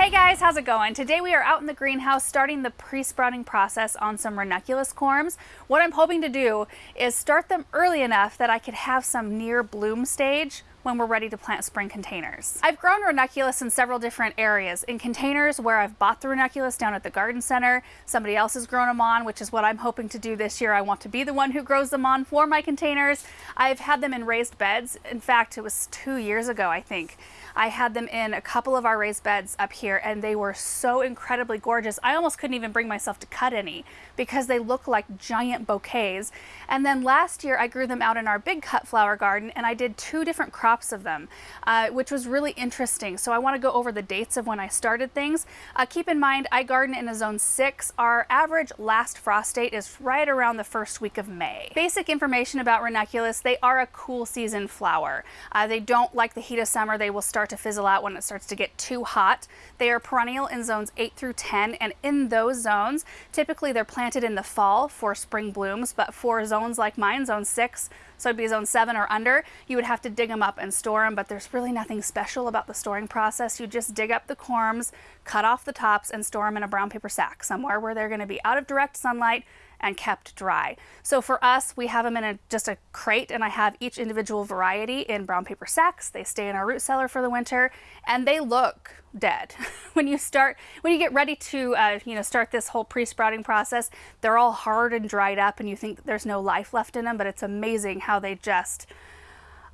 Hey guys, how's it going? Today we are out in the greenhouse starting the pre-sprouting process on some ranunculus corms. What I'm hoping to do is start them early enough that I could have some near bloom stage when we're ready to plant spring containers. I've grown ranunculus in several different areas. In containers where I've bought the ranunculus down at the garden center, somebody else has grown them on, which is what I'm hoping to do this year. I want to be the one who grows them on for my containers. I've had them in raised beds. In fact, it was two years ago, I think. I had them in a couple of our raised beds up here and they were so incredibly gorgeous. I almost couldn't even bring myself to cut any because they look like giant bouquets. And then last year I grew them out in our big cut flower garden and I did two different crops of them, uh, which was really interesting. So I want to go over the dates of when I started things. Uh, keep in mind I garden in a zone six. Our average last frost date is right around the first week of May. Basic information about ranunculus, they are a cool season flower. Uh, they don't like the heat of summer. They will start start to fizzle out when it starts to get too hot. They are perennial in zones 8 through 10, and in those zones, typically they're planted in the fall for spring blooms, but for zones like mine, zone 6, so it'd be zone 7 or under, you would have to dig them up and store them, but there's really nothing special about the storing process. You just dig up the corms, cut off the tops, and store them in a brown paper sack somewhere where they're going to be out of direct sunlight and kept dry. So for us, we have them in a, just a crate and I have each individual variety in brown paper sacks. They stay in our root cellar for the winter and they look dead. when you start, when you get ready to, uh, you know, start this whole pre-sprouting process, they're all hard and dried up and you think there's no life left in them, but it's amazing how they just,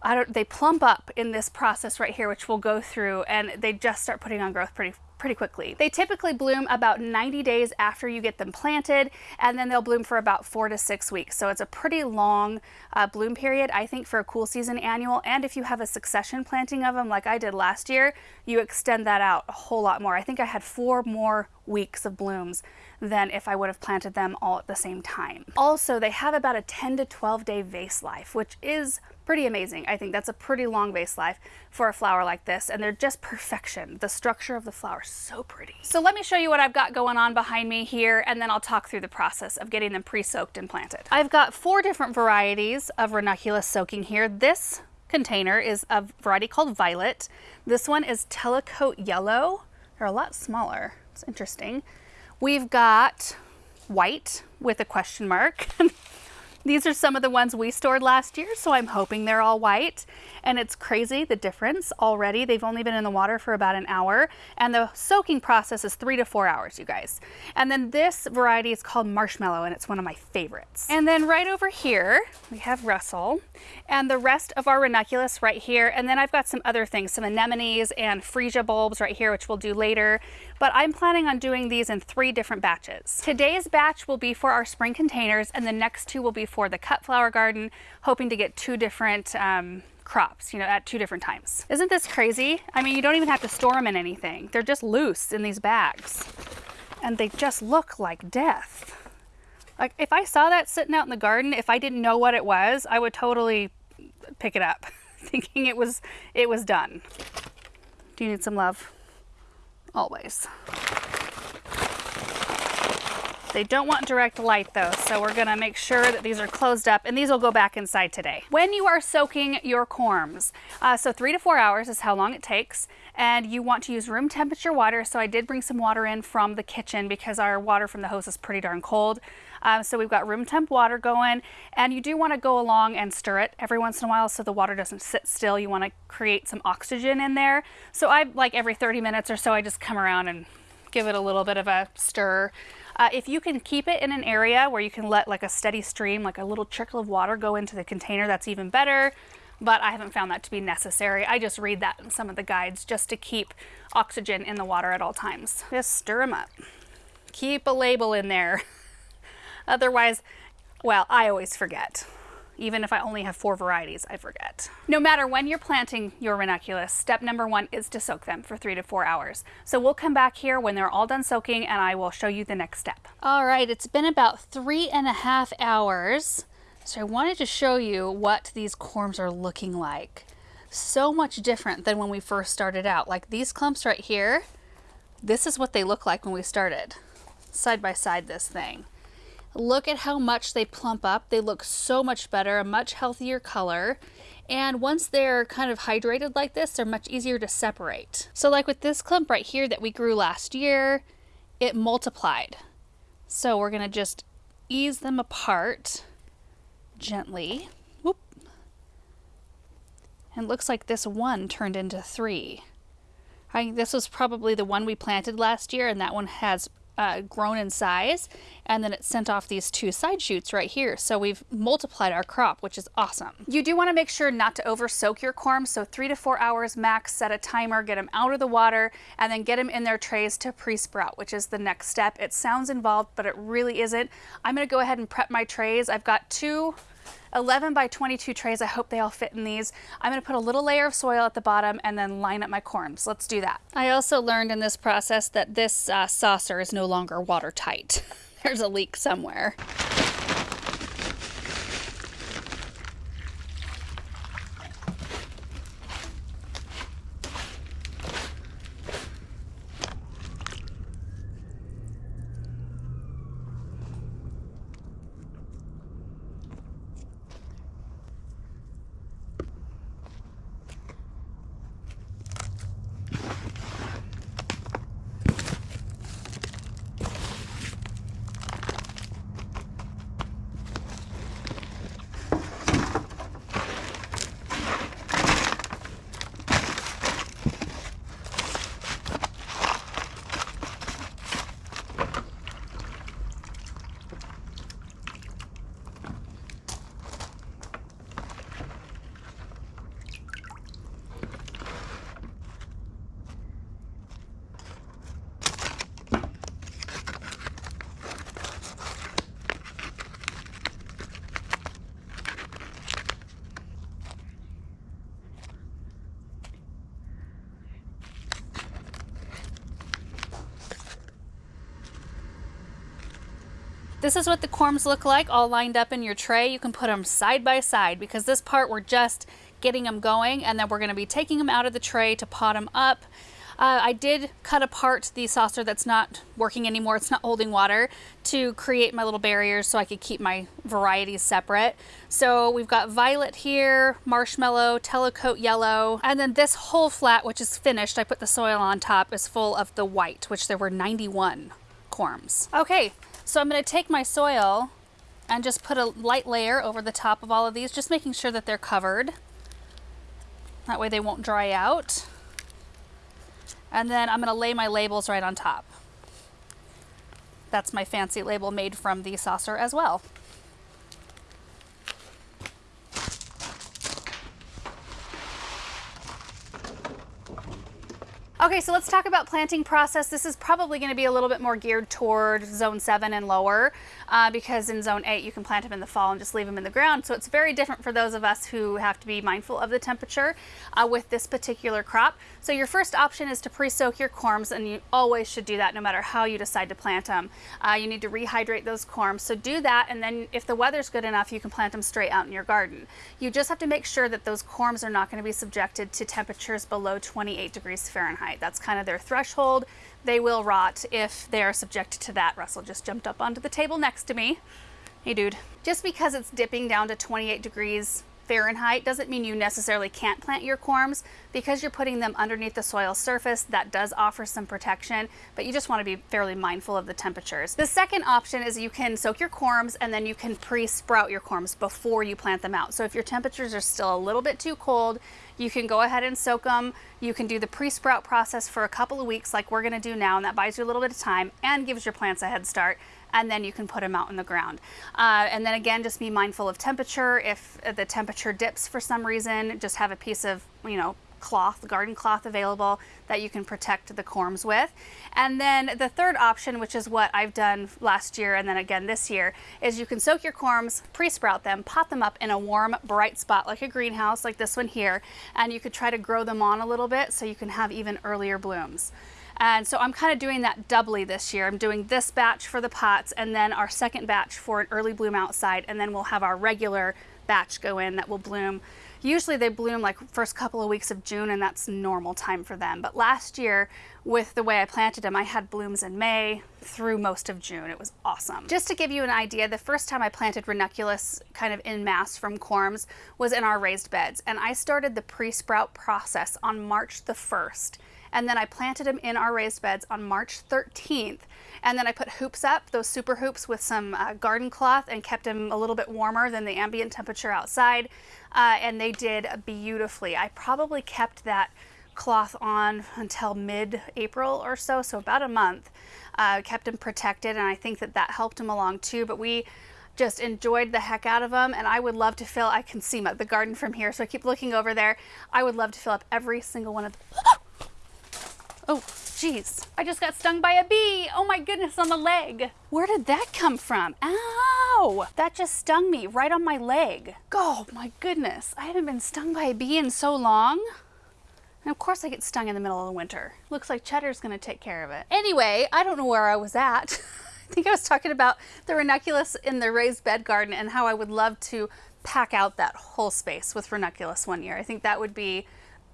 I don't, they plump up in this process right here, which we'll go through, and they just start putting on growth pretty pretty quickly. They typically bloom about 90 days after you get them planted and then they'll bloom for about four to six weeks. So it's a pretty long uh, bloom period, I think, for a cool season annual. And if you have a succession planting of them like I did last year, you extend that out a whole lot more. I think I had four more weeks of blooms than if I would have planted them all at the same time. Also, they have about a 10 to 12 day vase life, which is pretty amazing. I think that's a pretty long vase life for a flower like this, and they're just perfection. The structure of the flower is so pretty. So let me show you what I've got going on behind me here, and then I'll talk through the process of getting them pre-soaked and planted. I've got four different varieties of ranunculus soaking here. This container is a variety called Violet. This one is Telecoat Yellow. They're a lot smaller. It's interesting. We've got white with a question mark. These are some of the ones we stored last year, so I'm hoping they're all white. And it's crazy, the difference already. They've only been in the water for about an hour, and the soaking process is three to four hours, you guys. And then this variety is called Marshmallow, and it's one of my favorites. And then right over here, we have Russell, and the rest of our ranunculus right here. And then I've got some other things, some anemones and freesia bulbs right here, which we'll do later. But I'm planning on doing these in three different batches. Today's batch will be for our spring containers, and the next two will be for the cut flower garden, hoping to get two different um, crops, you know, at two different times. Isn't this crazy? I mean, you don't even have to store them in anything. They're just loose in these bags and they just look like death. Like if I saw that sitting out in the garden, if I didn't know what it was, I would totally pick it up thinking it was, it was done. Do you need some love? Always. They don't want direct light though, so we're gonna make sure that these are closed up and these will go back inside today. When you are soaking your corms, uh, so three to four hours is how long it takes, and you want to use room temperature water, so I did bring some water in from the kitchen because our water from the hose is pretty darn cold. Um, so we've got room temp water going, and you do want to go along and stir it every once in a while so the water doesn't sit still. You want to create some oxygen in there. So I, like every 30 minutes or so, I just come around and give it a little bit of a stir. Uh, if you can keep it in an area where you can let like a steady stream, like a little trickle of water go into the container, that's even better. But I haven't found that to be necessary. I just read that in some of the guides just to keep oxygen in the water at all times. Just stir them up. Keep a label in there. Otherwise, well, I always forget. Even if I only have four varieties, I forget. No matter when you're planting your ranunculus, step number one is to soak them for three to four hours. So we'll come back here when they're all done soaking and I will show you the next step. All right, it's been about three and a half hours. So I wanted to show you what these corms are looking like. So much different than when we first started out. Like these clumps right here, this is what they look like when we started. Side by side this thing. Look at how much they plump up. They look so much better, a much healthier color. And once they're kind of hydrated like this, they're much easier to separate. So like with this clump right here that we grew last year, it multiplied. So we're gonna just ease them apart gently. Whoop. And looks like this one turned into three. I think this was probably the one we planted last year and that one has uh, grown in size and then it sent off these two side shoots right here. So we've multiplied our crop, which is awesome. You do want to make sure not to over soak your corms. So three to four hours max, set a timer, get them out of the water and then get them in their trays to pre-sprout, which is the next step. It sounds involved, but it really isn't. I'm going to go ahead and prep my trays. I've got two 11 by 22 trays. I hope they all fit in these. I'm to put a little layer of soil at the bottom and then line up my corms. Let's do that. I also learned in this process that this uh, saucer is no longer watertight. There's a leak somewhere. This is what the corms look like all lined up in your tray. You can put them side by side because this part we're just getting them going and then we're going to be taking them out of the tray to pot them up. Uh, I did cut apart the saucer that's not working anymore. It's not holding water to create my little barriers so I could keep my varieties separate. So we've got violet here, marshmallow, telecoat yellow, and then this whole flat, which is finished, I put the soil on top, is full of the white, which there were 91 corms. Okay, so I'm going to take my soil and just put a light layer over the top of all of these, just making sure that they're covered. That way they won't dry out. And then I'm going to lay my labels right on top. That's my fancy label made from the saucer as well. Okay, so let's talk about planting process. This is probably going to be a little bit more geared toward zone 7 and lower uh, because in zone 8 you can plant them in the fall and just leave them in the ground. So it's very different for those of us who have to be mindful of the temperature uh, with this particular crop. So your first option is to pre-soak your corms and you always should do that no matter how you decide to plant them. Uh, you need to rehydrate those corms. So do that and then if the weather's good enough you can plant them straight out in your garden. You just have to make sure that those corms are not going to be subjected to temperatures below 28 degrees Fahrenheit. That's kind of their threshold. They will rot if they are subjected to that. Russell just jumped up onto the table next to me. Hey dude. Just because it's dipping down to 28 degrees Fahrenheit doesn't mean you necessarily can't plant your corms because you're putting them underneath the soil surface that does offer some protection but you just want to be fairly mindful of the temperatures. The second option is you can soak your corms and then you can pre-sprout your corms before you plant them out. So if your temperatures are still a little bit too cold you can go ahead and soak them. You can do the pre-sprout process for a couple of weeks like we're gonna do now and that buys you a little bit of time and gives your plants a head start and then you can put them out in the ground. Uh, and then again, just be mindful of temperature. If the temperature dips for some reason, just have a piece of, you know, cloth, garden cloth available that you can protect the corms with. And then the third option, which is what I've done last year and then again this year, is you can soak your corms, pre-sprout them, pot them up in a warm, bright spot like a greenhouse like this one here, and you could try to grow them on a little bit so you can have even earlier blooms. And so I'm kind of doing that doubly this year. I'm doing this batch for the pots and then our second batch for an early bloom outside. And then we'll have our regular batch go in that will bloom Usually they bloom like first couple of weeks of June and that's normal time for them. But last year with the way I planted them, I had blooms in May through most of June. It was awesome. Just to give you an idea, the first time I planted ranunculus kind of in mass from corms was in our raised beds. And I started the pre-sprout process on March the 1st and then I planted them in our raised beds on March 13th. And then I put hoops up, those super hoops with some uh, garden cloth and kept them a little bit warmer than the ambient temperature outside. Uh, and they did beautifully. I probably kept that cloth on until mid-April or so, so about a month. Uh, kept them protected and I think that that helped them along too. But we just enjoyed the heck out of them and I would love to fill, I can see my, the garden from here so I keep looking over there. I would love to fill up every single one of them. Oh, jeez. I just got stung by a bee. Oh my goodness, on the leg. Where did that come from? Ow! That just stung me right on my leg. Oh my goodness. I haven't been stung by a bee in so long. And of course I get stung in the middle of the winter. Looks like Cheddar's gonna take care of it. Anyway, I don't know where I was at. I think I was talking about the ranunculus in the raised bed garden and how I would love to pack out that whole space with ranunculus one year. I think that would be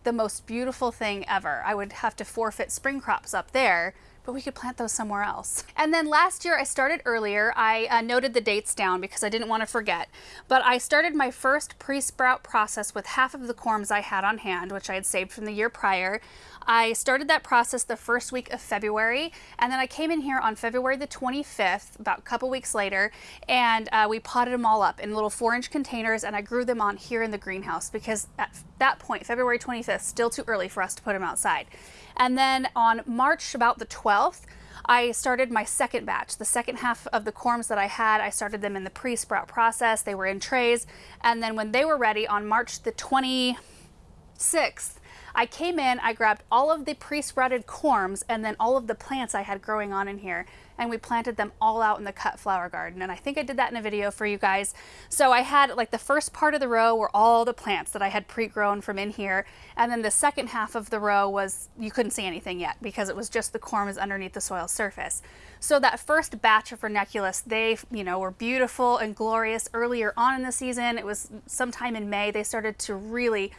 the most beautiful thing ever. I would have to forfeit spring crops up there but we could plant those somewhere else. And then last year I started earlier. I uh, noted the dates down because I didn't want to forget. But I started my first pre-sprout process with half of the corms I had on hand, which I had saved from the year prior. I started that process the first week of February, and then I came in here on February the 25th, about a couple weeks later, and uh, we potted them all up in little four inch containers, and I grew them on here in the greenhouse because at that point, February 25th, still too early for us to put them outside. And then on March about the 12th, I started my second batch. The second half of the corms that I had, I started them in the pre-sprout process. They were in trays. And then when they were ready on March the 26th, I came in, I grabbed all of the pre-sprouted corms and then all of the plants I had growing on in here and we planted them all out in the cut flower garden. And I think I did that in a video for you guys. So I had like the first part of the row were all the plants that I had pre-grown from in here. And then the second half of the row was, you couldn't see anything yet because it was just the corms underneath the soil surface. So that first batch of ranunculus, they, you know, were beautiful and glorious earlier on in the season. It was sometime in May, they started to really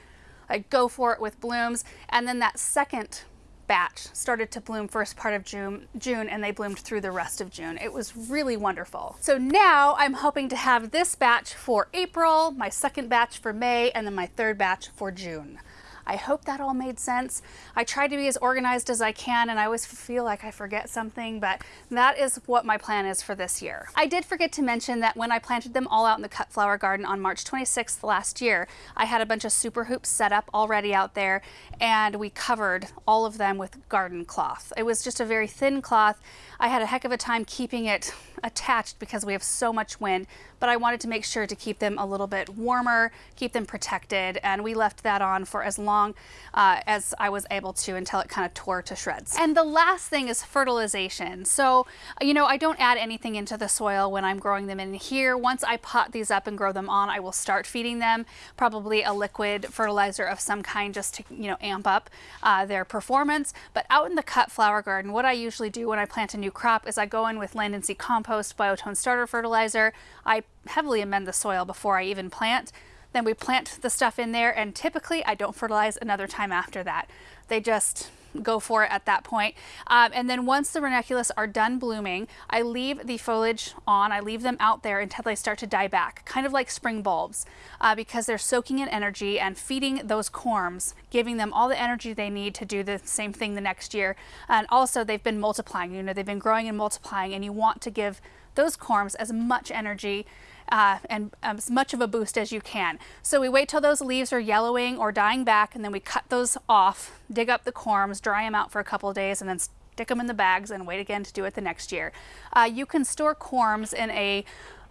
like go for it with blooms. And then that second batch started to bloom first part of June, June and they bloomed through the rest of June. It was really wonderful. So now I'm hoping to have this batch for April, my second batch for May, and then my third batch for June. I hope that all made sense. I try to be as organized as I can and I always feel like I forget something, but that is what my plan is for this year. I did forget to mention that when I planted them all out in the cut flower garden on March 26th last year, I had a bunch of super hoops set up already out there and we covered all of them with garden cloth. It was just a very thin cloth. I had a heck of a time keeping it attached because we have so much wind, but I wanted to make sure to keep them a little bit warmer, keep them protected, and we left that on for as long uh, as I was able to until it kind of tore to shreds. And the last thing is fertilization. So, you know, I don't add anything into the soil when I'm growing them in here. Once I pot these up and grow them on, I will start feeding them probably a liquid fertilizer of some kind just to, you know, amp up uh, their performance. But out in the cut flower garden, what I usually do when I plant a new crop is I go in with land and seed compost compost biotone starter fertilizer. I heavily amend the soil before I even plant. Then we plant the stuff in there and typically I don't fertilize another time after that. They just go for it at that point. Um, and then once the ranunculus are done blooming, I leave the foliage on, I leave them out there until they start to die back, kind of like spring bulbs, uh, because they're soaking in energy and feeding those corms, giving them all the energy they need to do the same thing the next year. And also they've been multiplying, you know, they've been growing and multiplying and you want to give those corms as much energy uh, and as much of a boost as you can. So we wait till those leaves are yellowing or dying back and then we cut those off, dig up the corms, dry them out for a couple of days and then stick them in the bags and wait again to do it the next year. Uh, you can store corms in a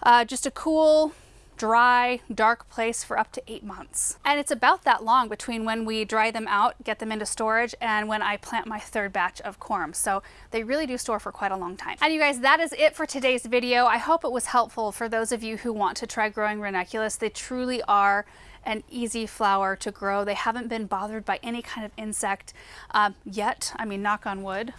uh, just a cool dry, dark place for up to eight months. And it's about that long between when we dry them out, get them into storage, and when I plant my third batch of corms. So they really do store for quite a long time. And you guys, that is it for today's video. I hope it was helpful for those of you who want to try growing ranunculus. They truly are an easy flower to grow. They haven't been bothered by any kind of insect um, yet. I mean, knock on wood.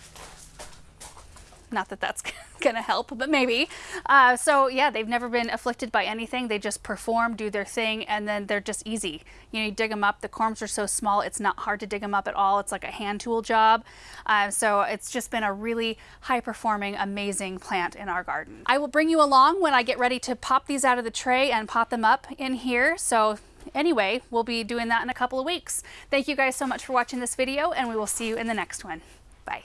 Not that that's going to help, but maybe. Uh, so yeah, they've never been afflicted by anything. They just perform, do their thing, and then they're just easy. You know, you dig them up. The corms are so small, it's not hard to dig them up at all. It's like a hand tool job. Uh, so it's just been a really high performing, amazing plant in our garden. I will bring you along when I get ready to pop these out of the tray and pot them up in here. So anyway, we'll be doing that in a couple of weeks. Thank you guys so much for watching this video and we will see you in the next one. Bye.